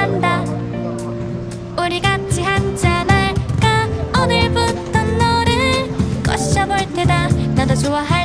산다. 우리 같이 한잔 할까? 오늘부터 너를 꼬셔볼 테다. 나도 좋아할